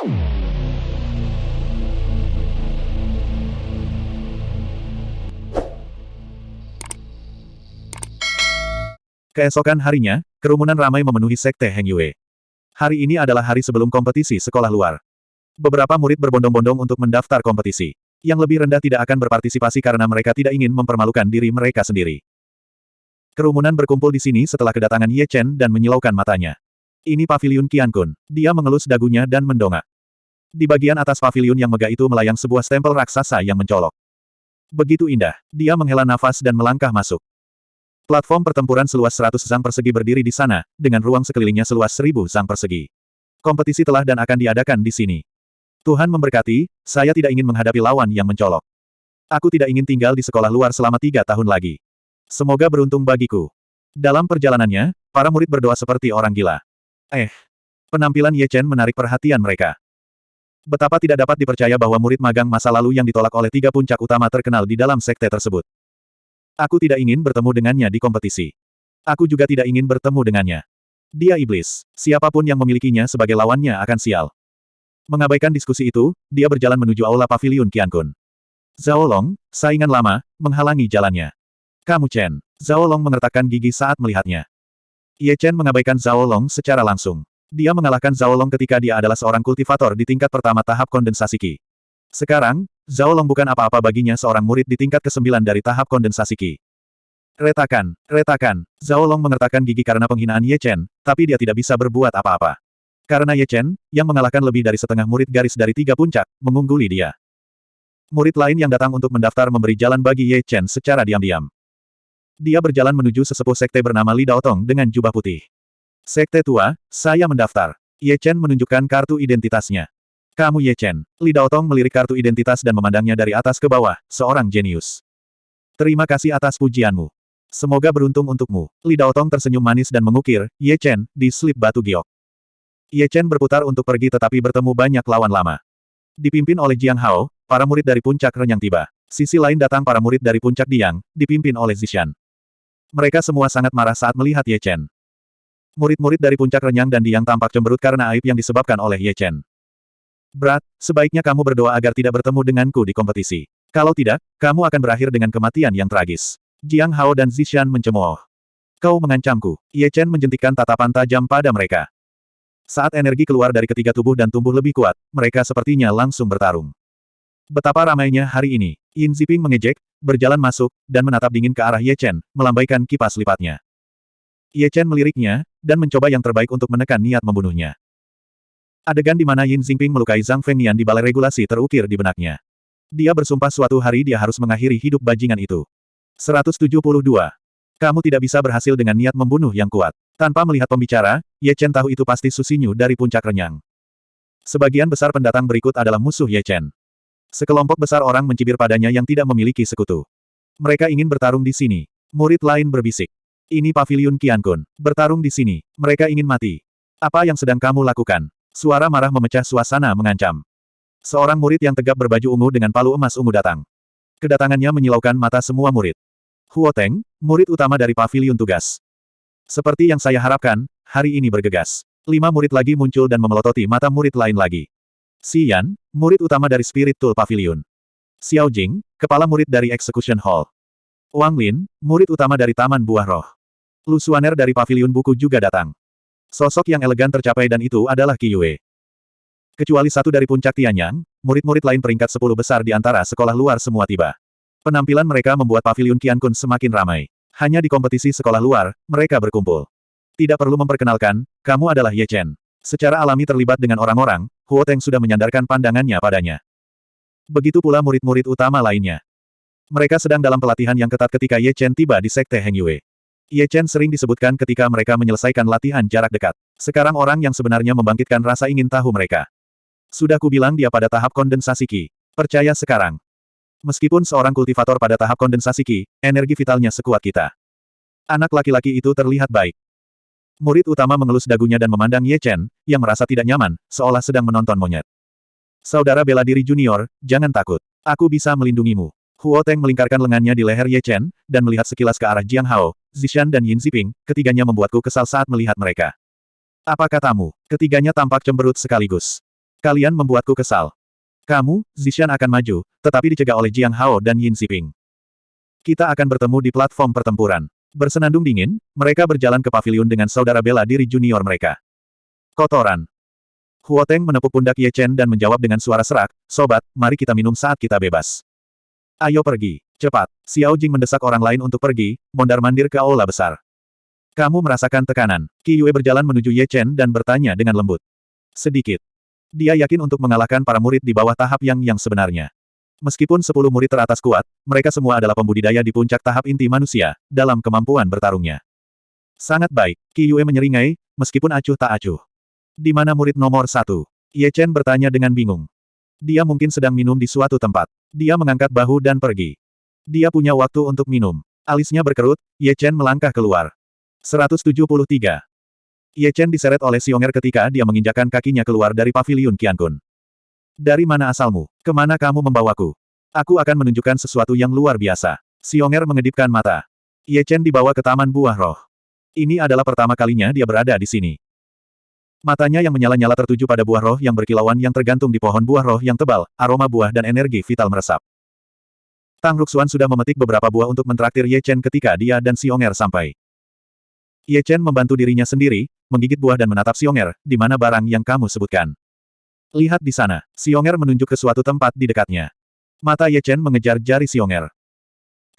Keesokan harinya, kerumunan ramai memenuhi Sekte Heng Yue. Hari ini adalah hari sebelum kompetisi sekolah luar. Beberapa murid berbondong-bondong untuk mendaftar kompetisi. Yang lebih rendah tidak akan berpartisipasi karena mereka tidak ingin mempermalukan diri mereka sendiri. Kerumunan berkumpul di sini setelah kedatangan Ye Chen dan menyilaukan matanya. Ini paviliun Qiankun. Dia mengelus dagunya dan mendongak. Di bagian atas paviliun yang megah itu melayang sebuah stempel raksasa yang mencolok. Begitu indah, dia menghela nafas dan melangkah masuk. Platform pertempuran seluas 100 sang persegi berdiri di sana, dengan ruang sekelilingnya seluas 1000 sang persegi. Kompetisi telah dan akan diadakan di sini. Tuhan memberkati, saya tidak ingin menghadapi lawan yang mencolok. Aku tidak ingin tinggal di sekolah luar selama tiga tahun lagi. Semoga beruntung bagiku. Dalam perjalanannya, para murid berdoa seperti orang gila. Eh, penampilan Ye Chen menarik perhatian mereka. Betapa tidak dapat dipercaya bahwa murid magang masa lalu yang ditolak oleh tiga puncak utama terkenal di dalam sekte tersebut. Aku tidak ingin bertemu dengannya di kompetisi. Aku juga tidak ingin bertemu dengannya. Dia iblis. Siapa pun yang memilikinya sebagai lawannya akan sial. Mengabaikan diskusi itu, dia berjalan menuju aula paviliun Qiankun. Zhao Long, saingan lama, menghalangi jalannya. Kamu Chen. Zhao Long mengertakkan gigi saat melihatnya. Ye Chen mengabaikan Zhao Long secara langsung. Dia mengalahkan Zhao Long ketika dia adalah seorang kultivator di tingkat pertama tahap kondensasi Qi. Sekarang, Zhao Long bukan apa-apa baginya seorang murid di tingkat kesembilan dari tahap kondensasi Qi. Retakan, retakan. Zhao Long mengertakkan gigi karena penghinaan Ye Chen, tapi dia tidak bisa berbuat apa-apa. Karena Ye Chen, yang mengalahkan lebih dari setengah murid garis dari tiga puncak, mengungguli dia. Murid lain yang datang untuk mendaftar memberi jalan bagi Ye Chen secara diam-diam. Dia berjalan menuju sesepuh sekte bernama Li Daotong dengan jubah putih. Sekte tua, saya mendaftar. Ye Chen menunjukkan kartu identitasnya. Kamu Ye Chen. Li Daotong melirik kartu identitas dan memandangnya dari atas ke bawah, seorang jenius. Terima kasih atas pujianmu. Semoga beruntung untukmu. Li Daotong tersenyum manis dan mengukir, Ye Chen, di slip batu giok. Ye Chen berputar untuk pergi tetapi bertemu banyak lawan lama. Dipimpin oleh Jiang Hao, para murid dari puncak renyang tiba. Sisi lain datang para murid dari puncak Diang, dipimpin oleh Zishan. Mereka semua sangat marah saat melihat Ye Chen. Murid-murid dari puncak renyang dan Diang tampak cemberut karena aib yang disebabkan oleh Ye Chen. Brat, sebaiknya kamu berdoa agar tidak bertemu denganku di kompetisi. Kalau tidak, kamu akan berakhir dengan kematian yang tragis. Jiang Hao dan Zishan mencemooh. Kau mengancamku. Ye Chen menjentikkan tatapan tajam pada mereka. Saat energi keluar dari ketiga tubuh dan tumbuh lebih kuat, mereka sepertinya langsung bertarung. Betapa ramainya hari ini. Yin Ziping mengejek, berjalan masuk, dan menatap dingin ke arah Ye Chen, melambaikan kipas lipatnya. Ye Chen meliriknya, dan mencoba yang terbaik untuk menekan niat membunuhnya. Adegan di mana Yin Xingping melukai Zhang Fengnian di balai regulasi terukir di benaknya. Dia bersumpah suatu hari dia harus mengakhiri hidup bajingan itu. 172. Kamu tidak bisa berhasil dengan niat membunuh yang kuat. Tanpa melihat pembicara, Ye Chen tahu itu pasti Susinyu dari puncak renyang. Sebagian besar pendatang berikut adalah musuh Ye Chen. Sekelompok besar orang mencibir padanya yang tidak memiliki sekutu. Mereka ingin bertarung di sini. Murid lain berbisik. Ini paviliun Qiankun. Bertarung di sini. Mereka ingin mati. Apa yang sedang kamu lakukan? Suara marah memecah suasana mengancam. Seorang murid yang tegap berbaju ungu dengan palu emas ungu datang. Kedatangannya menyilaukan mata semua murid. Huo Teng, murid utama dari pavilion tugas. Seperti yang saya harapkan, hari ini bergegas. Lima murid lagi muncul dan memelototi mata murid lain lagi. Si Yan, murid utama dari Spirit Tool Pavilion. Xiao Jing, kepala murid dari Execution Hall. Wang Lin, murid utama dari Taman Buah Roh. Lu Suaner dari Pavilion Buku juga datang. Sosok yang elegan tercapai dan itu adalah Qi Yue. Kecuali satu dari puncak Tianyang, murid-murid lain peringkat sepuluh besar di antara sekolah luar semua tiba. Penampilan mereka membuat pavilion Qiankun semakin ramai. Hanya di kompetisi sekolah luar, mereka berkumpul. Tidak perlu memperkenalkan, kamu adalah Ye Chen. Secara alami terlibat dengan orang-orang, Huo Teng sudah menyandarkan pandangannya padanya. Begitu pula murid-murid utama lainnya. Mereka sedang dalam pelatihan yang ketat ketika Ye Chen tiba di Sekte Heng Yue. Ye Chen sering disebutkan ketika mereka menyelesaikan latihan jarak dekat. Sekarang orang yang sebenarnya membangkitkan rasa ingin tahu mereka. Sudah kubilang dia pada tahap kondensasi Qi. Percaya sekarang. Meskipun seorang kultivator pada tahap kondensasi Qi, energi vitalnya sekuat kita. Anak laki-laki itu terlihat baik. Murid utama mengelus dagunya dan memandang Ye Chen, yang merasa tidak nyaman, seolah sedang menonton monyet. Saudara bela diri junior, jangan takut. Aku bisa melindungimu. Huo Teng melingkarkan lengannya di leher Ye Chen, dan melihat sekilas ke arah Jiang Hao, Zishan dan Yin Ziping, ketiganya membuatku kesal saat melihat mereka. Apa katamu? Ketiganya tampak cemberut sekaligus. Kalian membuatku kesal. Kamu, Zishan akan maju, tetapi dicegah oleh Jiang Hao dan Yin Xiping. Kita akan bertemu di platform pertempuran. Bersenandung dingin, mereka berjalan ke pavilion dengan saudara bela diri junior mereka. Kotoran. Huoteng menepuk pundak Ye Chen dan menjawab dengan suara serak, Sobat, mari kita minum saat kita bebas. Ayo pergi. Cepat. Xiao Jing mendesak orang lain untuk pergi, mondar-mandir ke aula besar. Kamu merasakan tekanan. Qi Yue berjalan menuju Ye Chen dan bertanya dengan lembut. Sedikit. Dia yakin untuk mengalahkan para murid di bawah tahap yang yang sebenarnya. Meskipun sepuluh murid teratas kuat, mereka semua adalah pembudidaya di puncak tahap inti manusia, dalam kemampuan bertarungnya. Sangat baik, Qi Yue menyeringai, meskipun acuh tak acuh. Di mana murid nomor satu? Ye Chen bertanya dengan bingung. Dia mungkin sedang minum di suatu tempat. Dia mengangkat bahu dan pergi. Dia punya waktu untuk minum. Alisnya berkerut, Ye Chen melangkah keluar. 173. Ye Chen diseret oleh Xionger ketika dia menginjakan kakinya keluar dari pavilion Qiankun. Dari mana asalmu? Ke mana kamu membawaku? Aku akan menunjukkan sesuatu yang luar biasa. Xionger mengedipkan mata. Ye Chen dibawa ke Taman Buah Roh. Ini adalah pertama kalinya dia berada di sini. Matanya yang menyala-nyala tertuju pada buah roh yang berkilauan yang tergantung di pohon buah roh yang tebal, aroma buah dan energi vital meresap. Tang Ruxuan sudah memetik beberapa buah untuk mentraktir Ye Chen ketika dia dan Xionger sampai. Ye Chen membantu dirinya sendiri, menggigit buah dan menatap Xionger, di mana barang yang kamu sebutkan. Lihat di sana, Xionger menunjuk ke suatu tempat di dekatnya. Mata Ye Chen mengejar jari Xionger.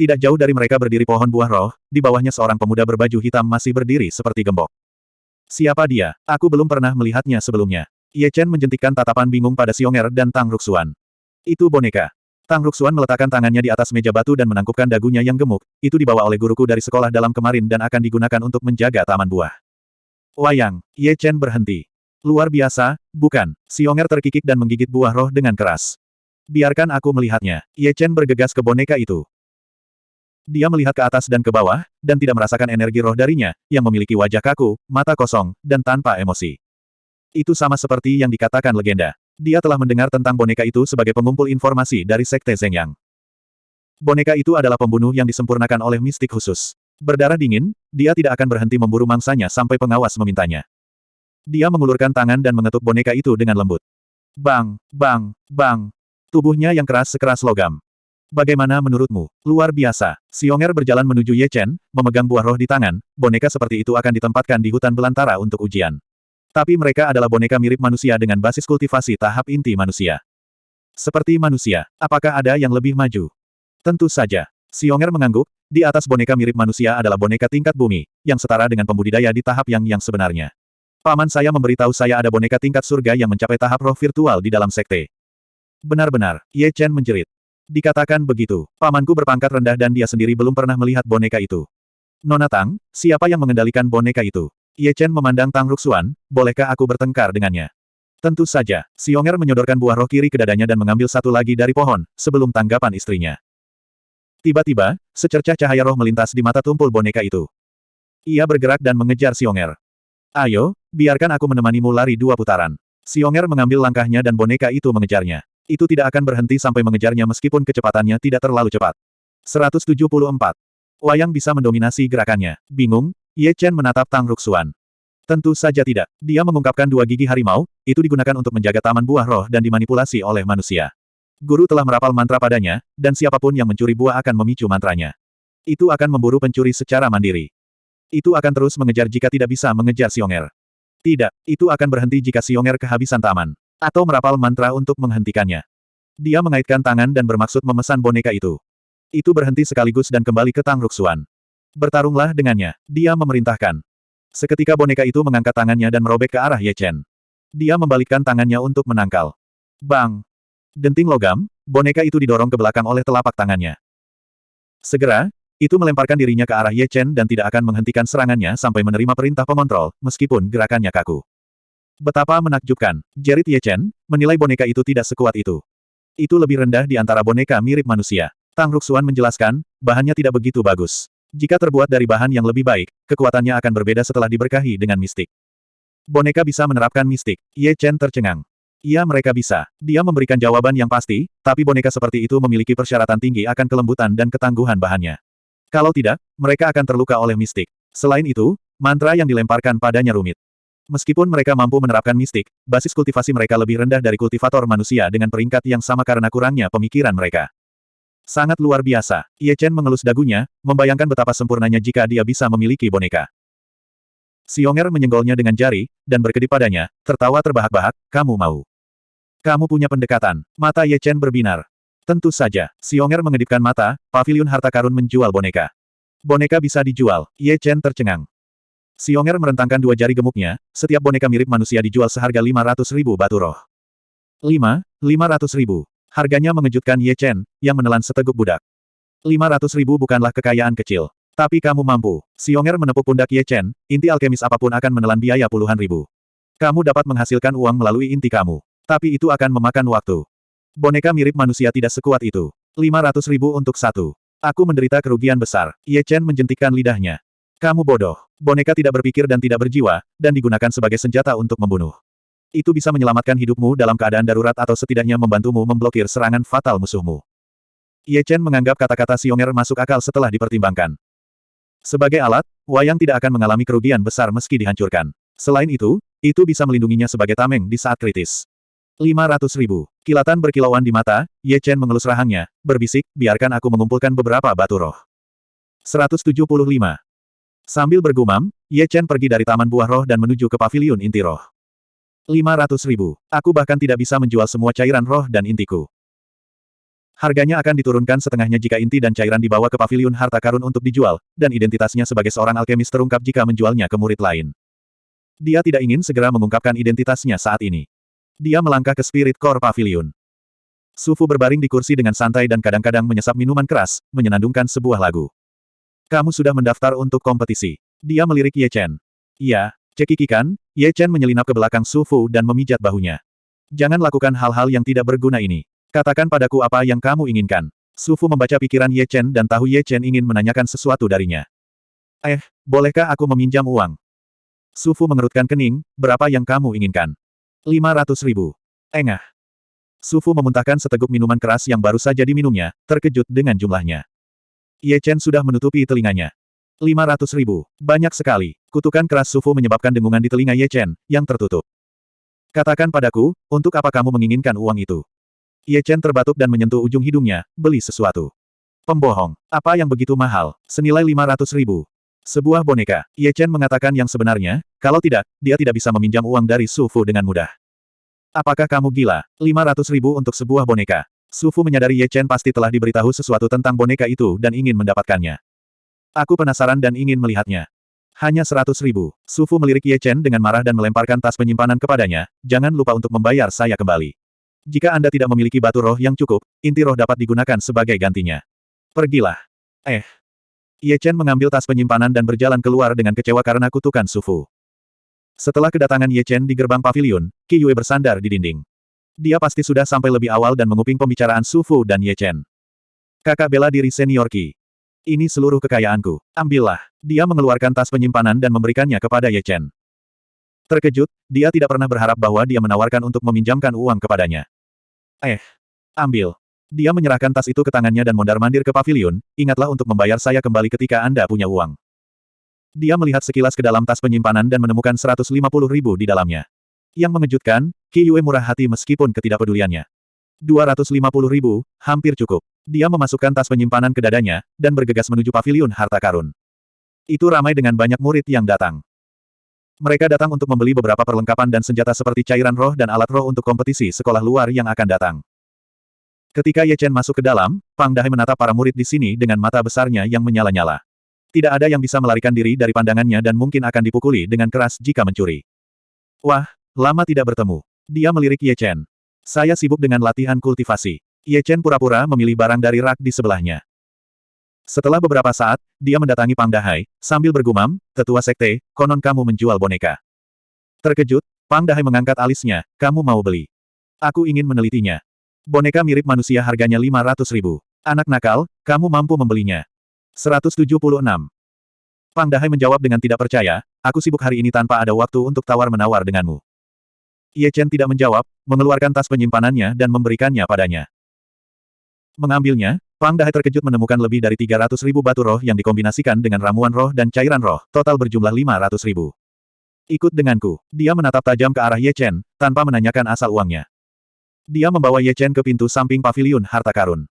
Tidak jauh dari mereka berdiri pohon buah roh, di bawahnya seorang pemuda berbaju hitam masih berdiri seperti gembok. Siapa dia? Aku belum pernah melihatnya sebelumnya. Ye Chen menjentikkan tatapan bingung pada Xionger dan Tang Ruxuan. Itu boneka. Tang Ruxuan meletakkan tangannya di atas meja batu dan menangkupkan dagunya yang gemuk, itu dibawa oleh guruku dari sekolah dalam kemarin dan akan digunakan untuk menjaga taman buah. Wayang, Ye Chen berhenti. Luar biasa, bukan? Xionger terkikik dan menggigit buah roh dengan keras. Biarkan aku melihatnya. Ye Chen bergegas ke boneka itu. Dia melihat ke atas dan ke bawah, dan tidak merasakan energi roh darinya, yang memiliki wajah kaku, mata kosong, dan tanpa emosi. Itu sama seperti yang dikatakan legenda. Dia telah mendengar tentang boneka itu sebagai pengumpul informasi dari Sekte Zhengyang. Boneka itu adalah pembunuh yang disempurnakan oleh mistik khusus. Berdarah dingin, dia tidak akan berhenti memburu mangsanya sampai pengawas memintanya. Dia mengulurkan tangan dan mengetuk boneka itu dengan lembut. Bang, bang, bang. Tubuhnya yang keras sekeras logam. Bagaimana menurutmu? Luar biasa. Xionger berjalan menuju Ye Chen, memegang buah roh di tangan, boneka seperti itu akan ditempatkan di hutan belantara untuk ujian. Tapi mereka adalah boneka mirip manusia dengan basis kultivasi tahap inti manusia. Seperti manusia, apakah ada yang lebih maju? Tentu saja. Xionger mengangguk, di atas boneka mirip manusia adalah boneka tingkat bumi, yang setara dengan pembudidaya di tahap yang yang sebenarnya. Paman saya memberitahu saya ada boneka tingkat surga yang mencapai tahap roh virtual di dalam sekte. Benar-benar, Ye Chen menjerit. Dikatakan begitu, pamanku berpangkat rendah dan dia sendiri belum pernah melihat boneka itu. Nona Tang, siapa yang mengendalikan boneka itu? Ye Chen memandang Tang Ruxuan, bolehkah aku bertengkar dengannya? Tentu saja, Xionger menyodorkan buah roh kiri ke dadanya dan mengambil satu lagi dari pohon, sebelum tanggapan istrinya. Tiba-tiba, secercah cahaya roh melintas di mata tumpul boneka itu. Ia bergerak dan mengejar Xionger. Ayo, biarkan aku menemanimu lari dua putaran. Xionger mengambil langkahnya dan boneka itu mengejarnya. Itu tidak akan berhenti sampai mengejarnya meskipun kecepatannya tidak terlalu cepat. 174. Wayang bisa mendominasi gerakannya. Bingung, Ye Chen menatap Tang Ruxuan. Tentu saja tidak. Dia mengungkapkan dua gigi harimau, itu digunakan untuk menjaga taman buah roh dan dimanipulasi oleh manusia. Guru telah merapal mantra padanya, dan siapa pun yang mencuri buah akan memicu mantranya. Itu akan memburu pencuri secara mandiri. Itu akan terus mengejar jika tidak bisa mengejar Xionger. Tidak, itu akan berhenti jika Xionger kehabisan taman. Atau merapal mantra untuk menghentikannya. Dia mengaitkan tangan dan bermaksud memesan boneka itu. Itu berhenti sekaligus dan kembali ke Tang Ruxuan. Bertarunglah dengannya, dia memerintahkan. Seketika boneka itu mengangkat tangannya dan merobek ke arah Ye Chen. Dia membalikkan tangannya untuk menangkal. Bang! Denting logam, boneka itu didorong ke belakang oleh telapak tangannya. Segera, itu melemparkan dirinya ke arah Ye Chen dan tidak akan menghentikan serangannya sampai menerima perintah pengontrol, meskipun gerakannya kaku. Betapa menakjubkan, jerit Ye Chen, menilai boneka itu tidak sekuat itu. Itu lebih rendah di antara boneka mirip manusia. Tang Ruxuan menjelaskan, bahannya tidak begitu bagus. Jika terbuat dari bahan yang lebih baik, kekuatannya akan berbeda setelah diberkahi dengan mistik. Boneka bisa menerapkan mistik. Ye Chen tercengang. Iya mereka bisa. Dia memberikan jawaban yang pasti, tapi boneka seperti itu memiliki persyaratan tinggi akan kelembutan dan ketangguhan bahannya. Kalau tidak, mereka akan terluka oleh mistik. Selain itu, mantra yang dilemparkan padanya rumit. Meskipun mereka mampu menerapkan mistik, basis kultivasi mereka lebih rendah dari kultivator manusia dengan peringkat yang sama karena kurangnya pemikiran mereka. Sangat luar biasa. Ye Chen mengelus dagunya, membayangkan betapa sempurnanya jika dia bisa memiliki boneka. Xionger menyenggolnya dengan jari, dan berkedip padanya, tertawa terbahak-bahak, kamu mau. Kamu punya pendekatan. Mata Ye Chen berbinar. Tentu saja, Xionger mengedipkan mata, pavilion harta karun menjual boneka. Boneka bisa dijual, Ye Chen tercengang. Xionger merentangkan dua jari gemuknya, setiap boneka mirip manusia dijual seharga 500 ribu batu roh. 5, 500 ribu. Harganya mengejutkan Ye Chen, yang menelan seteguk budak. 500 ribu bukanlah kekayaan kecil. Tapi kamu mampu. Xionger menepuk pundak Ye Chen, inti alkemis apa pun akan menelan biaya puluhan ribu. Kamu dapat menghasilkan uang melalui inti kamu. Tapi itu akan memakan waktu. Boneka mirip manusia tidak sekuat itu. 500 ribu untuk satu. Aku menderita kerugian besar. Ye Chen menjentikkan lidahnya. Kamu bodoh. Boneka tidak berpikir dan tidak berjiwa, dan digunakan sebagai senjata untuk membunuh. Itu bisa menyelamatkan hidupmu dalam keadaan darurat atau setidaknya membantumu memblokir serangan fatal musuhmu. Ye Chen menganggap kata-kata Xionger masuk akal setelah dipertimbangkan. Sebagai alat, wayang tidak akan mengalami kerugian besar meski dihancurkan. Selain itu, itu bisa melindunginya sebagai tameng di saat kritis. 500 ribu. Kilatan berkilauan di mata, Ye Chen mengelus rahangnya, berbisik, biarkan aku mengumpulkan beberapa batu roh. 175. Sambil bergumam, Ye Chen pergi dari Taman Buah Roh dan menuju ke Paviliun Inti Roh. 500 ribu. Aku bahkan tidak bisa menjual semua cairan roh dan intiku. Harganya akan diturunkan setengahnya jika inti dan cairan dibawa ke paviliun harta karun untuk dijual, dan identitasnya sebagai seorang alkemis terungkap jika menjualnya ke murid lain. Dia tidak ingin segera mengungkapkan identitasnya saat ini. Dia melangkah ke Spirit Core Pavilion. Sufu berbaring di kursi dengan santai dan kadang-kadang menyesap minuman keras, menyenandungkan sebuah lagu. Kamu sudah mendaftar untuk kompetisi. Dia melirik Ye Chen. Iya, cekikikan, Ye Chen menyelinap ke belakang Sufu dan memijat bahunya. Jangan lakukan hal-hal yang tidak berguna ini. Katakan padaku apa yang kamu inginkan. Sufu membaca pikiran Ye Chen dan tahu Ye Chen ingin menanyakan sesuatu darinya. Eh, bolehkah aku meminjam uang? Sufu mengerutkan kening, berapa yang kamu inginkan? 500 ribu. Engah. Sufu memuntahkan seteguk minuman keras yang baru saja diminumnya, terkejut dengan jumlahnya. Ye Chen sudah menutupi telinganya. 500 ribu. Banyak sekali. Kutukan keras Sufu menyebabkan dengungan di telinga Ye Chen, yang tertutup. Katakan padaku, untuk apa kamu menginginkan uang itu? Ye Chen terbatuk dan menyentuh ujung hidungnya, beli sesuatu. Pembohong. Apa yang begitu mahal? Senilai 500 ribu. Sebuah boneka. Ye Chen mengatakan yang sebenarnya, kalau tidak, dia tidak bisa meminjam uang dari Su Fu dengan mudah. Apakah kamu gila? 500 ribu untuk sebuah boneka. Su Fu menyadari Ye Chen pasti telah diberitahu sesuatu tentang boneka itu dan ingin mendapatkannya. Aku penasaran dan ingin melihatnya. Hanya 100 ribu. Su Fu melirik Ye Chen dengan marah dan melemparkan tas penyimpanan kepadanya, jangan lupa untuk membayar saya kembali. Jika Anda tidak memiliki batu roh yang cukup, inti roh dapat digunakan sebagai gantinya. Pergilah. Eh. Ye Chen mengambil tas penyimpanan dan berjalan keluar dengan kecewa karena kutukan Sufu. Setelah kedatangan Ye Chen di gerbang pavilion, Qi Yue bersandar di dinding. Dia pasti sudah sampai lebih awal dan menguping pembicaraan Sufu dan Ye Chen. Kakak bela diri senior Qi. Ini seluruh kekayaanku. Ambillah. Dia mengeluarkan tas penyimpanan dan memberikannya kepada Ye Chen. Terkejut, dia tidak pernah berharap bahwa dia menawarkan untuk meminjamkan uang kepadanya. Eh, ambil. Dia menyerahkan tas itu ke tangannya dan mondar-mandir ke pavilion, ingatlah untuk membayar saya kembali ketika Anda punya uang. Dia melihat sekilas ke dalam tas penyimpanan dan menemukan 150 ribu di dalamnya. Yang mengejutkan, Qi Yue murah hati meskipun ketidakpeduliannya. 250 ribu, hampir cukup. Dia memasukkan tas penyimpanan ke dadanya, dan bergegas menuju pavilion harta karun. Itu ramai dengan banyak murid yang datang. Mereka datang untuk membeli beberapa perlengkapan dan senjata seperti cairan roh dan alat roh untuk kompetisi sekolah luar yang akan datang. Ketika Ye Chen masuk ke dalam, Pang Dahai menatap para murid di sini dengan mata besarnya yang menyala-nyala. Tidak ada yang bisa melarikan diri dari pandangannya dan mungkin akan dipukuli dengan keras jika mencuri. Wah, lama tidak bertemu. Dia melirik Ye Chen. Saya sibuk dengan latihan kultivasi. Ye Chen pura-pura memilih barang dari rak di sebelahnya. Setelah beberapa saat, dia mendatangi Pang Dahai, sambil bergumam, tetua sekte, konon kamu menjual boneka. Terkejut, Pang Dahai mengangkat alisnya, kamu mau beli. Aku ingin menelitinya. Boneka mirip manusia harganya 500 ribu. Anak nakal, kamu mampu membelinya. 176. Pang Dahai menjawab dengan tidak percaya, aku sibuk hari ini tanpa ada waktu untuk tawar-menawar denganmu. Ye Chen tidak menjawab, mengeluarkan tas penyimpanannya dan memberikannya padanya. Mengambilnya, Pang Dahai terkejut menemukan lebih dari 300 ribu batu roh yang dikombinasikan dengan ramuan roh dan cairan roh, total berjumlah 500 ribu. Ikut denganku. Dia menatap tajam ke arah Ye Chen, tanpa menanyakan asal uangnya. Dia membawa Ye Chen ke pintu samping paviliun harta karun.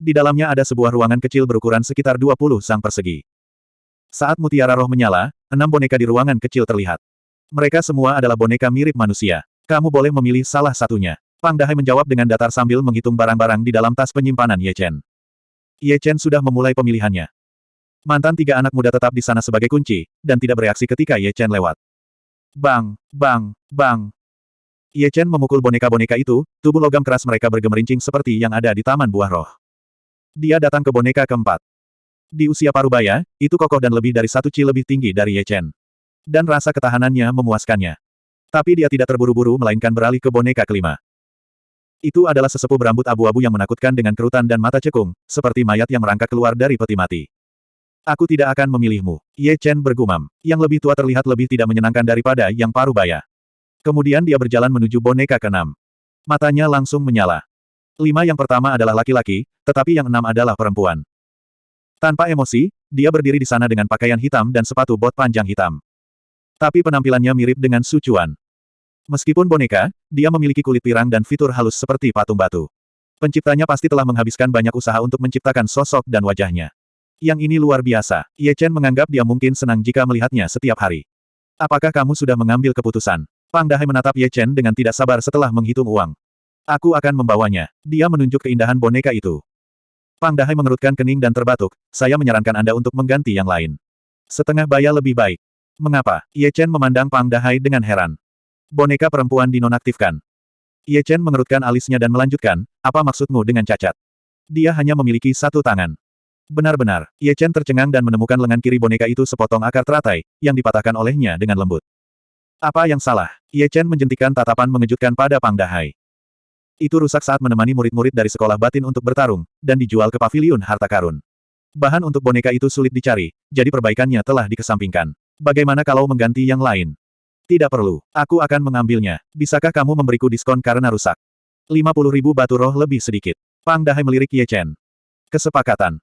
Di dalamnya ada sebuah ruangan kecil berukuran sekitar 20 sang persegi. Saat mutiara roh menyala, enam boneka di ruangan kecil terlihat. Mereka semua adalah boneka mirip manusia. Kamu boleh memilih salah satunya. Pang Dahai menjawab dengan datar sambil menghitung barang-barang di dalam tas penyimpanan Ye Chen. Ye Chen sudah memulai pemilihannya. Mantan tiga anak muda tetap di sana sebagai kunci, dan tidak bereaksi ketika Ye Chen lewat. Bang, bang, bang, Ye Chen memukul boneka-boneka itu, tubuh logam keras mereka bergemerincing seperti yang ada di Taman Buah Roh. Dia datang ke boneka keempat. Di usia parubaya, itu kokoh dan lebih dari satu ci lebih tinggi dari Ye Chen. Dan rasa ketahanannya memuaskannya. Tapi dia tidak terburu-buru melainkan beralih ke boneka kelima. Itu adalah sesepuh berambut abu-abu yang menakutkan dengan kerutan dan mata cekung, seperti mayat yang merangkak keluar dari peti mati. Aku tidak akan memilihmu. Ye Chen bergumam. Yang lebih tua terlihat lebih tidak menyenangkan daripada yang parubaya. Kemudian dia berjalan menuju boneka keenam. Matanya langsung menyala. Lima yang pertama adalah laki-laki, tetapi yang enam adalah perempuan. Tanpa emosi, dia berdiri di sana dengan pakaian hitam dan sepatu bot panjang hitam. Tapi penampilannya mirip dengan Su Chuan. Meskipun boneka, dia memiliki kulit pirang dan fitur halus seperti patung batu. Penciptanya pasti telah menghabiskan banyak usaha untuk menciptakan sosok dan wajahnya. Yang ini luar biasa. Ye Chen menganggap dia mungkin senang jika melihatnya setiap hari. Apakah kamu sudah mengambil keputusan? Pang Dahai menatap Ye Chen dengan tidak sabar setelah menghitung uang. Aku akan membawanya. Dia menunjuk keindahan boneka itu. Pang Dahai mengerutkan kening dan terbatuk, saya menyarankan Anda untuk mengganti yang lain. Setengah baya lebih baik. Mengapa? Ye Chen memandang Pang Dahai dengan heran. Boneka perempuan dinonaktifkan. Ye Chen mengerutkan alisnya dan melanjutkan, apa maksudmu dengan cacat? Dia hanya memiliki satu tangan. Benar-benar, Ye Chen tercengang dan menemukan lengan kiri boneka itu sepotong akar teratai, yang dipatahkan olehnya dengan lembut. Apa yang salah? Ye Chen menjentikan tatapan mengejutkan pada Pang Dahai. Itu rusak saat menemani murid-murid dari sekolah batin untuk bertarung, dan dijual ke paviliun harta karun. Bahan untuk boneka itu sulit dicari, jadi perbaikannya telah dikesampingkan. Bagaimana kalau mengganti yang lain? Tidak perlu, aku akan mengambilnya. Bisakah kamu memberiku diskon karena rusak? 50 ribu batu roh lebih sedikit. Pang Dahai melirik Ye Chen. Kesepakatan.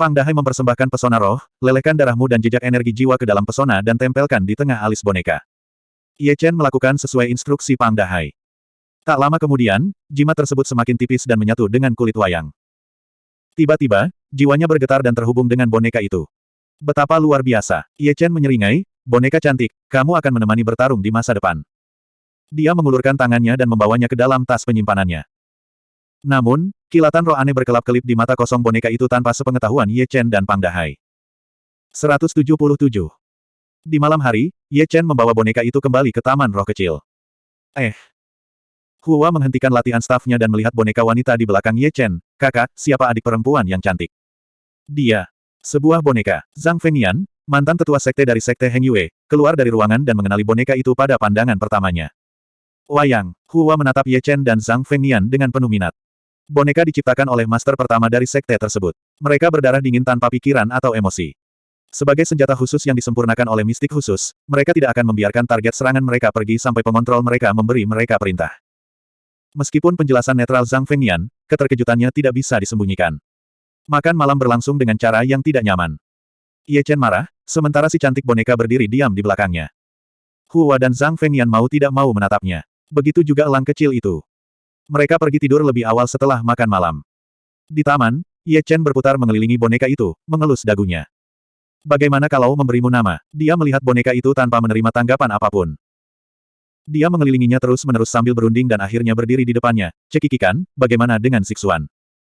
Pang Dahai mempersembahkan pesona roh, lelehkan darahmu dan jejak energi jiwa ke dalam pesona dan tempelkan di tengah alis boneka. Ye Chen melakukan sesuai instruksi Pang Dahai. Tak lama kemudian, jimat tersebut semakin tipis dan menyatu dengan kulit wayang. Tiba-tiba, jiwanya bergetar dan terhubung dengan boneka itu. Betapa luar biasa. Ye Chen menyeringai, boneka cantik, kamu akan menemani bertarung di masa depan. Dia mengulurkan tangannya dan membawanya ke dalam tas penyimpanannya. Namun, kilatan roh aneh berkelap-kelip di mata kosong boneka itu tanpa sepengetahuan Ye Chen dan Pang Dahai. 177. Di malam hari, Ye Chen membawa boneka itu kembali ke taman roh kecil. Eh. Hua menghentikan latihan stafnya dan melihat boneka wanita di belakang Ye Chen. Kakak, siapa adik perempuan yang cantik? Dia. Sebuah boneka. Zhang Fengyan, mantan tetua sekte dari sekte Heng Yue, keluar dari ruangan dan mengenali boneka itu pada pandangan pertamanya. Wayang, Hua menatap Ye Chen dan Zhang Fengyan dengan penuh minat. Boneka diciptakan oleh master pertama dari sekte tersebut. Mereka berdarah dingin tanpa pikiran atau emosi. Sebagai senjata khusus yang disempurnakan oleh mistik khusus, mereka tidak akan membiarkan target serangan mereka pergi sampai pengontrol mereka memberi mereka perintah. Meskipun penjelasan netral Zhang Fengyan, keterkejutannya tidak bisa disembunyikan. Makan malam berlangsung dengan cara yang tidak nyaman. Ye Chen marah, sementara si cantik boneka berdiri diam di belakangnya. Hua dan Zhang Fengyan mau tidak mau menatapnya. Begitu juga elang kecil itu. Mereka pergi tidur lebih awal setelah makan malam. Di taman, Ye Chen berputar mengelilingi boneka itu, mengelus dagunya. Bagaimana kalau memberimu nama? Dia melihat boneka itu tanpa menerima tanggapan apa pun. Dia mengelilinginya terus-menerus sambil berunding dan akhirnya berdiri di depannya. Cekikikan, bagaimana dengan Zixuan?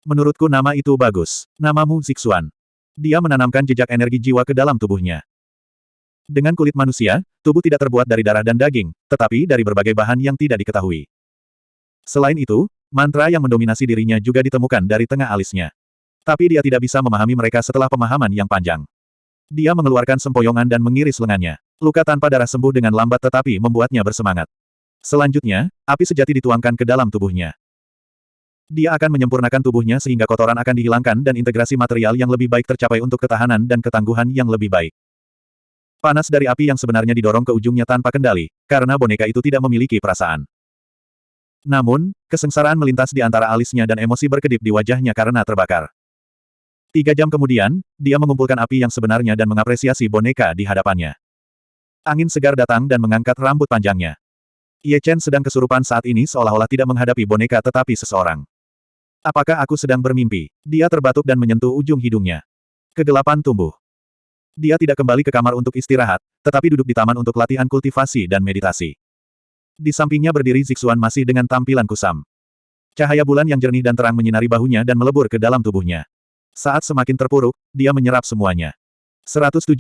Menurutku nama itu bagus. Namamu Zixuan. Dia menanamkan jejak energi jiwa ke dalam tubuhnya. Dengan kulit manusia, tubuh tidak terbuat dari darah dan daging, tetapi dari berbagai bahan yang tidak diketahui. Selain itu, mantra yang mendominasi dirinya juga ditemukan dari tengah alisnya. Tapi dia tidak bisa memahami mereka setelah pemahaman yang panjang. Dia mengeluarkan sempoyongan dan mengiris lengannya. Luka tanpa darah sembuh dengan lambat tetapi membuatnya bersemangat. Selanjutnya, api sejati dituangkan ke dalam tubuhnya. Dia akan menyempurnakan tubuhnya sehingga kotoran akan dihilangkan dan integrasi material yang lebih baik tercapai untuk ketahanan dan ketangguhan yang lebih baik. Panas dari api yang sebenarnya didorong ke ujungnya tanpa kendali, karena boneka itu tidak memiliki perasaan. Namun, kesengsaraan melintas di antara alisnya dan emosi berkedip di wajahnya karena terbakar. Tiga jam kemudian, dia mengumpulkan api yang sebenarnya dan mengapresiasi boneka di hadapannya. Angin segar datang dan mengangkat rambut panjangnya. Ye Chen sedang kesurupan saat ini seolah-olah tidak menghadapi boneka tetapi seseorang. Apakah aku sedang bermimpi? Dia terbatuk dan menyentuh ujung hidungnya. Kegelapan tumbuh. Dia tidak kembali ke kamar untuk istirahat, tetapi duduk di taman untuk latihan kultivasi dan meditasi. Di sampingnya berdiri Zixuan masih dengan tampilan kusam. Cahaya bulan yang jernih dan terang menyinari bahunya dan melebur ke dalam tubuhnya. Saat semakin terpuruk, dia menyerap semuanya. 178.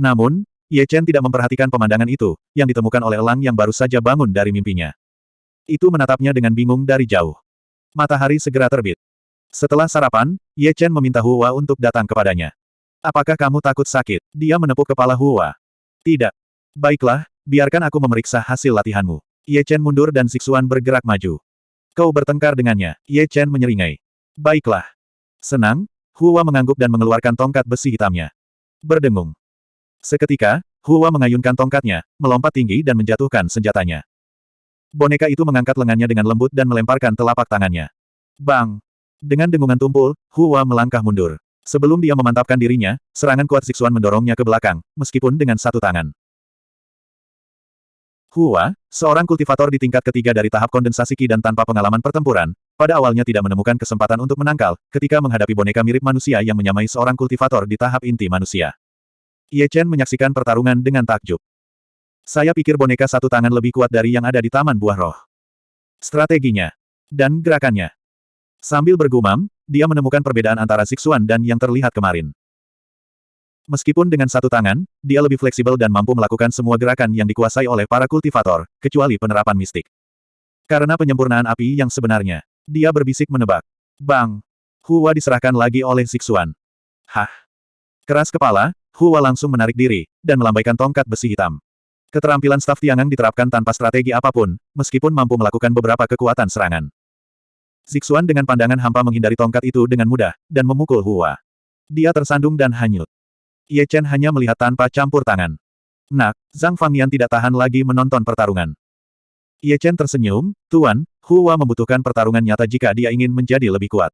Namun, Ye Chen tidak memperhatikan pemandangan itu, yang ditemukan oleh Elang yang baru saja bangun dari mimpinya. Itu menatapnya dengan bingung dari jauh. Matahari segera terbit. Setelah sarapan, Ye Chen meminta Hua untuk datang kepadanya. Apakah kamu takut sakit? Dia menepuk kepala Hua. Tidak. Baiklah, biarkan aku memeriksa hasil latihanmu. Ye Chen mundur dan Sixuan bergerak maju. Kau bertengkar dengannya, Ye Chen menyeringai. Baiklah. Senang, Hua mengangguk dan mengeluarkan tongkat besi hitamnya. Berdengung. Seketika, Hua mengayunkan tongkatnya, melompat tinggi dan menjatuhkan senjatanya. Boneka itu mengangkat lengannya dengan lembut dan melemparkan telapak tangannya. Bang! Dengan dengungan tumpul, Hua melangkah mundur. Sebelum dia memantapkan dirinya, serangan kuat Zixuan mendorongnya ke belakang, meskipun dengan satu tangan. Hua, seorang kultivator di tingkat ketiga dari tahap kondensasi Ki dan tanpa pengalaman pertempuran, pada awalnya tidak menemukan kesempatan untuk menangkal, ketika menghadapi boneka mirip manusia yang menyamai seorang kultivator di tahap inti manusia. Ye Chen menyaksikan pertarungan dengan takjub. Saya pikir boneka satu tangan lebih kuat dari yang ada di Taman Buah Roh. Strateginya. Dan gerakannya. Sambil bergumam, dia menemukan perbedaan antara Sixuan dan yang terlihat kemarin. Meskipun dengan satu tangan, dia lebih fleksibel dan mampu melakukan semua gerakan yang dikuasai oleh para kultivator, kecuali penerapan mistik. Karena penyempurnaan api yang sebenarnya, dia berbisik menebak. Bang! Hua diserahkan lagi oleh Sixuan. Hah! Keras kepala, Hua langsung menarik diri, dan melambaikan tongkat besi hitam. Keterampilan staf Tiangang diterapkan tanpa strategi apa pun, meskipun mampu melakukan beberapa kekuatan serangan. Zixuan dengan pandangan hampa menghindari tongkat itu dengan mudah, dan memukul Hua. Dia tersandung dan hanyut. Ye Chen hanya melihat tanpa campur tangan. Nak, Zhang Fangyan tidak tahan lagi menonton pertarungan. Ye Chen tersenyum, Tuan, Hua membutuhkan pertarungan nyata jika dia ingin menjadi lebih kuat.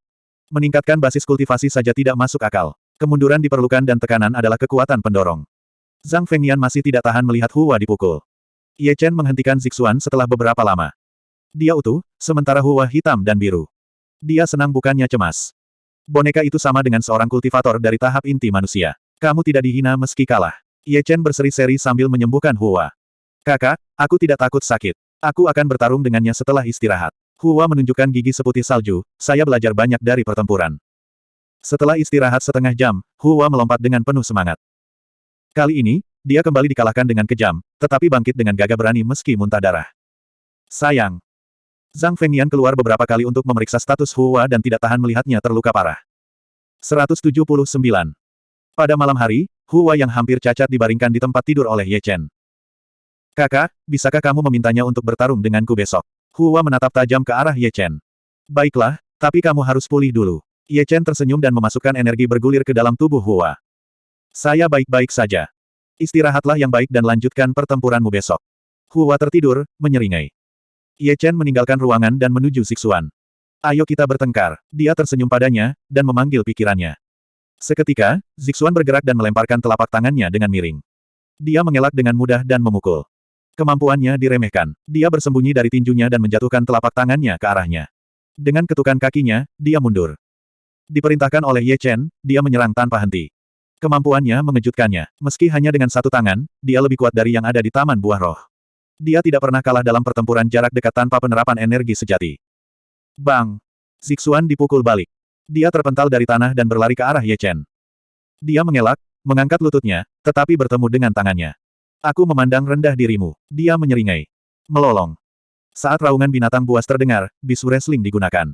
Meningkatkan basis kultivasi saja tidak masuk akal. Kemunduran diperlukan dan tekanan adalah kekuatan pendorong. Zhang Fengnian masih tidak tahan melihat Hua dipukul. Ye Chen menghentikan Zixuan setelah beberapa lama. Dia utuh, sementara Hua hitam dan biru. Dia senang bukannya cemas. Boneka itu sama dengan seorang kultivator dari tahap inti manusia. Kamu tidak dihina meski kalah. Ye Chen berseri-seri sambil menyembuhkan Hua. Kakak, aku tidak takut sakit. Aku akan bertarung dengannya setelah istirahat. Hua menunjukkan gigi seputih salju, saya belajar banyak dari pertempuran. Setelah istirahat setengah jam, Hua melompat dengan penuh semangat. Kali ini, dia kembali dikalahkan dengan kejam, tetapi bangkit dengan gagah berani meski muntah darah. Sayang. Zhang Fengnian keluar beberapa kali untuk memeriksa status Hua dan tidak tahan melihatnya terluka parah. 179. Pada malam hari, Hua yang hampir cacat dibaringkan di tempat tidur oleh Ye Chen. Kakak, bisakah kamu memintanya untuk bertarung denganku besok? Hua menatap tajam ke arah Ye Chen. Baiklah, tapi kamu harus pulih dulu. Ye Chen tersenyum dan memasukkan energi bergulir ke dalam tubuh Hua. Saya baik-baik saja. Istirahatlah yang baik dan lanjutkan pertempuranmu besok. Hua tertidur, menyeringai. Ye Chen meninggalkan ruangan dan menuju Sixuan. Ayo kita bertengkar. Dia tersenyum padanya, dan memanggil pikirannya. Seketika, Zixuan bergerak dan melemparkan telapak tangannya dengan miring. Dia mengelak dengan mudah dan memukul. Kemampuannya diremehkan. Dia bersembunyi dari tinjunya dan menjatuhkan telapak tangannya ke arahnya. Dengan ketukan kakinya, dia mundur. Diperintahkan oleh Ye Chen, dia menyerang tanpa henti. Kemampuannya mengejutkannya. Meski hanya dengan satu tangan, dia lebih kuat dari yang ada di Taman Buah Roh. Dia tidak pernah kalah dalam pertempuran jarak dekat tanpa penerapan energi sejati. Bang! Zixuan dipukul balik. Dia terpental dari tanah dan berlari ke arah Ye Chen. Dia mengelak, mengangkat lututnya, tetapi bertemu dengan tangannya. Aku memandang rendah dirimu. Dia menyeringai. Melolong. Saat raungan binatang buas terdengar, bisu wrestling digunakan.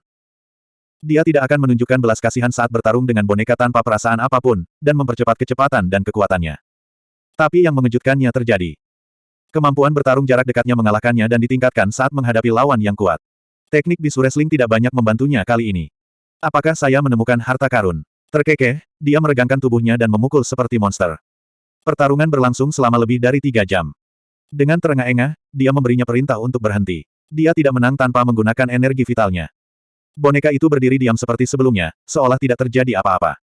Dia tidak akan menunjukkan belas kasihan saat bertarung dengan boneka tanpa perasaan apa pun, dan mempercepat kecepatan dan kekuatannya. Tapi yang mengejutkannya terjadi. Kemampuan bertarung jarak dekatnya mengalahkannya dan ditingkatkan saat menghadapi lawan yang kuat. Teknik bisu wrestling tidak banyak membantunya kali ini. Apakah saya menemukan harta karun? Terkekeh, dia meregangkan tubuhnya dan memukul seperti monster. Pertarungan berlangsung selama lebih dari tiga jam. Dengan terengah-engah, dia memberinya perintah untuk berhenti. Dia tidak menang tanpa menggunakan energi vitalnya. Boneka itu berdiri diam seperti sebelumnya, seolah tidak terjadi apa-apa.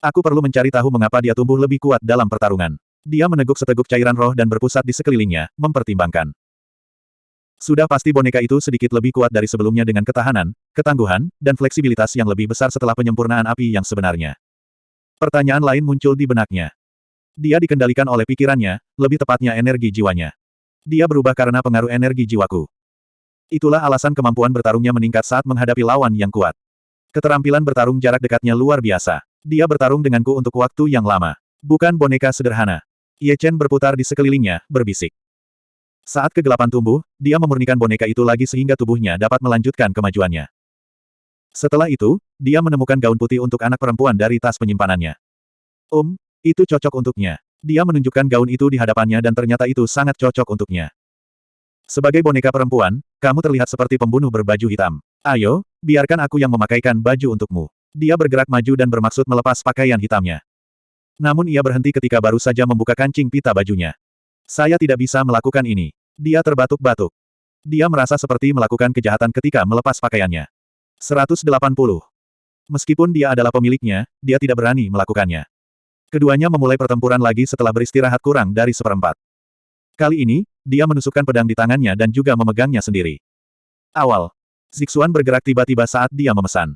Aku perlu mencari tahu mengapa dia tumbuh lebih kuat dalam pertarungan. Dia meneguk seteguk cairan roh dan berpusat di sekelilingnya, mempertimbangkan. Sudah pasti boneka itu sedikit lebih kuat dari sebelumnya dengan ketahanan, ketangguhan, dan fleksibilitas yang lebih besar setelah penyempurnaan api yang sebenarnya. Pertanyaan lain muncul di benaknya. Dia dikendalikan oleh pikirannya, lebih tepatnya energi jiwanya. Dia berubah karena pengaruh energi jiwaku. Itulah alasan kemampuan bertarungnya meningkat saat menghadapi lawan yang kuat. Keterampilan bertarung jarak dekatnya luar biasa. Dia bertarung denganku untuk waktu yang lama. Bukan boneka sederhana. Ye Chen berputar di sekelilingnya, berbisik. Saat kegelapan tumbuh, dia memurnikan boneka itu lagi sehingga tubuhnya dapat melanjutkan kemajuannya. Setelah itu, dia menemukan gaun putih untuk anak perempuan dari tas penyimpanannya. Um, itu cocok untuknya. Dia menunjukkan gaun itu di hadapannya dan ternyata itu sangat cocok untuknya. Sebagai boneka perempuan, kamu terlihat seperti pembunuh berbaju hitam. Ayo, biarkan aku yang memakaikan baju untukmu. Dia bergerak maju dan bermaksud melepas pakaian hitamnya. Namun ia berhenti ketika baru saja membuka kancing pita bajunya. Saya tidak bisa melakukan ini. Dia terbatuk-batuk. Dia merasa seperti melakukan kejahatan ketika melepas pakaiannya. 180. Meskipun dia adalah pemiliknya, dia tidak berani melakukannya. Keduanya memulai pertempuran lagi setelah beristirahat kurang dari seperempat. Kali ini, dia menusukkan pedang di tangannya dan juga memegangnya sendiri. Awal. Zixuan bergerak tiba-tiba saat dia memesan.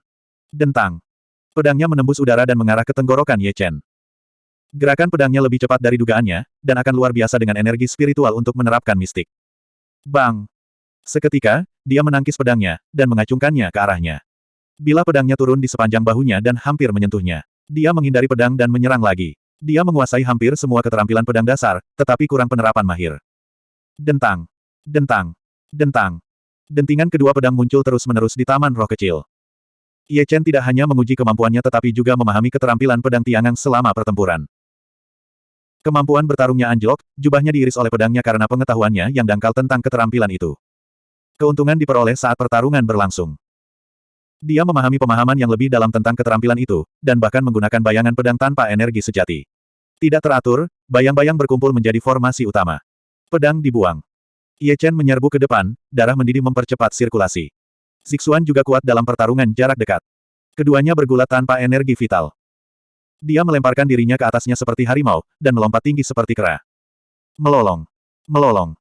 Dentang. Pedangnya menembus udara dan mengarah ke tenggorokan Ye Chen. Gerakan pedangnya lebih cepat dari dugaannya, dan akan luar biasa dengan energi spiritual untuk menerapkan mistik. Bang! Seketika, dia menangkis pedangnya, dan mengacungkannya ke arahnya. Bila pedangnya turun di sepanjang bahunya dan hampir menyentuhnya, dia menghindari pedang dan menyerang lagi. Dia menguasai hampir semua keterampilan pedang dasar, tetapi kurang penerapan mahir. Dentang. Dentang. Dentang. Dentingan kedua pedang muncul terus-menerus di taman roh kecil. Ye Chen tidak hanya menguji kemampuannya tetapi juga memahami keterampilan pedang tiangang selama pertempuran. Kemampuan bertarungnya anjlok, jubahnya diiris oleh pedangnya karena pengetahuannya yang dangkal tentang keterampilan itu. Keuntungan diperoleh saat pertarungan berlangsung. Dia memahami pemahaman yang lebih dalam tentang keterampilan itu, dan bahkan menggunakan bayangan pedang tanpa energi sejati. Tidak teratur, bayang-bayang berkumpul menjadi formasi utama. Pedang dibuang. Ye Chen menyerbu ke depan, darah mendidih mempercepat sirkulasi. Zixuan juga kuat dalam pertarungan jarak dekat. Keduanya bergulat tanpa energi vital. Dia melemparkan dirinya ke atasnya seperti harimau, dan melompat tinggi seperti kera. Melolong. Melolong.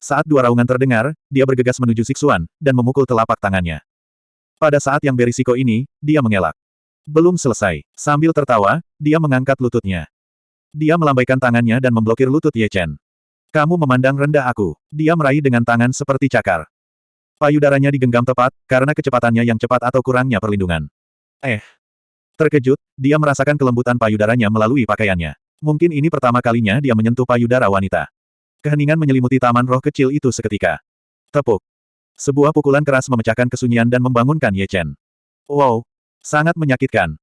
Saat dua raungan terdengar, dia bergegas menuju Zixuan, dan memukul telapak tangannya. Pada saat yang berisiko ini, dia mengelak. Belum selesai. Sambil tertawa, dia mengangkat lututnya. Dia melambaikan tangannya dan memblokir lutut Ye Chen. Kamu memandang rendah aku. Dia meraih dengan tangan seperti cakar. Payudaranya digenggam tepat, karena kecepatannya yang cepat atau kurangnya perlindungan. Eh. Terkejut, dia merasakan kelembutan payudaranya melalui pakaiannya. Mungkin ini pertama kalinya dia menyentuh payudara wanita. Keheningan menyelimuti taman roh kecil itu seketika. Tepuk. Sebuah pukulan keras memecahkan kesunyian dan membangunkan Ye Chen. Wow! Sangat menyakitkan.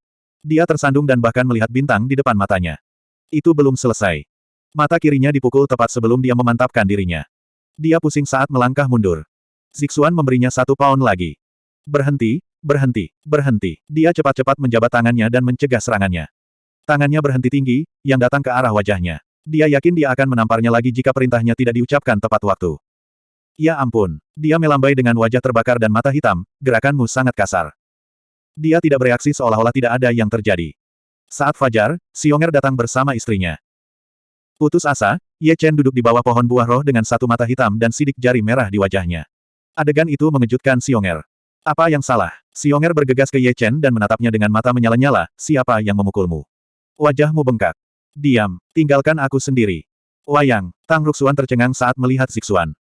Dia tersandung dan bahkan melihat bintang di depan matanya. Itu belum selesai. Mata kirinya dipukul tepat sebelum dia memantapkan dirinya. Dia pusing saat melangkah mundur. Zixuan memberinya satu pound lagi. Berhenti, berhenti, berhenti. Dia cepat-cepat menjabat tangannya dan mencegah serangannya. Tangannya berhenti tinggi, yang datang ke arah wajahnya. Dia yakin dia akan menamparnya lagi jika perintahnya tidak diucapkan tepat waktu. Ya ampun. Dia melambai dengan wajah terbakar dan mata hitam, gerakanmu sangat kasar. Dia tidak bereaksi seolah-olah tidak ada yang terjadi. Saat fajar, Xionger datang bersama istrinya. Putus asa, Ye Chen duduk di bawah pohon buah roh dengan satu mata hitam dan sidik jari merah di wajahnya. Adegan itu mengejutkan Xionger. Apa yang salah? Xionger bergegas ke Ye Chen dan menatapnya dengan mata menyala-nyala, siapa yang memukulmu? Wajahmu bengkak. Diam, tinggalkan aku sendiri. Wayang, Tang Ruxuan tercengang saat melihat Zixuan.